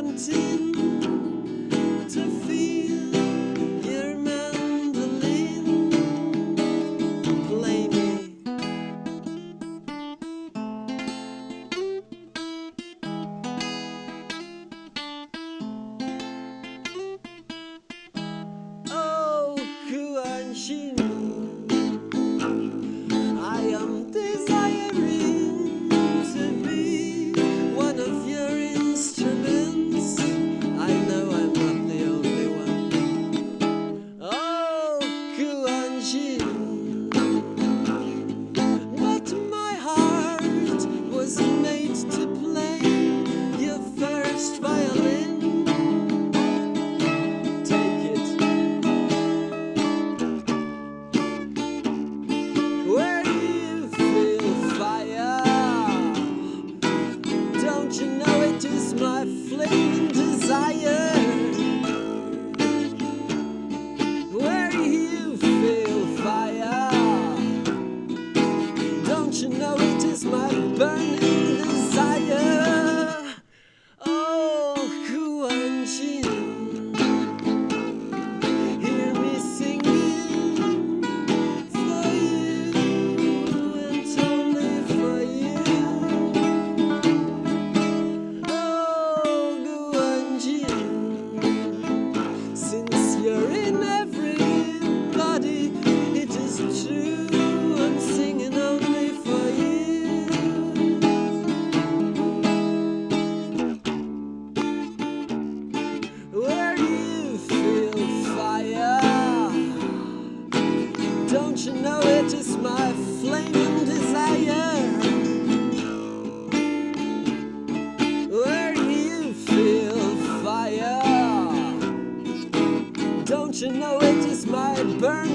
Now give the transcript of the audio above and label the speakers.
Speaker 1: wanting to feel. just Don't you know it is my flaming desire? Where you feel fire. Don't you know it is my burning?